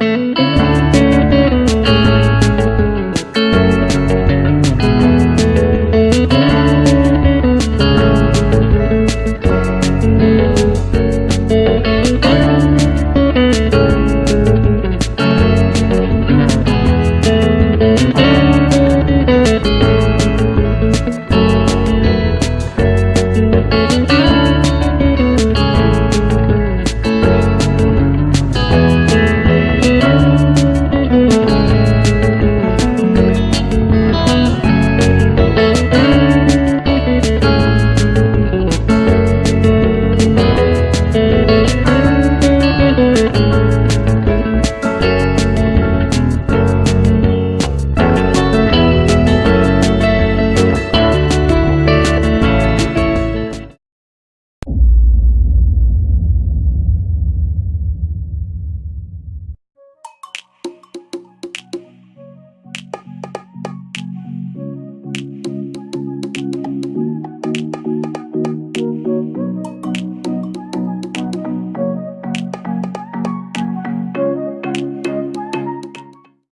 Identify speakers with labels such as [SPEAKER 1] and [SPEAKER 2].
[SPEAKER 1] Música